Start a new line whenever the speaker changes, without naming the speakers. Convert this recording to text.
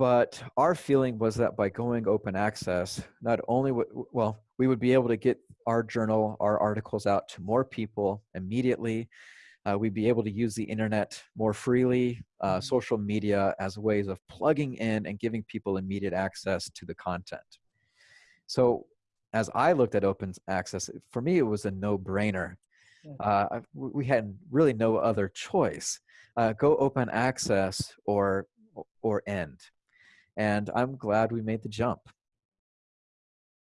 but our feeling was that by going open access, not only would, well, we would be able to get our journal, our articles out to more people immediately. Uh, we'd be able to use the internet more freely, uh, mm-hmm. social media as ways of plugging in and giving people immediate access to the content. So as I looked at open access, for me, it was a no brainer. Uh, we had really no other choice. Uh, go open access or. And I'm glad we made the jump.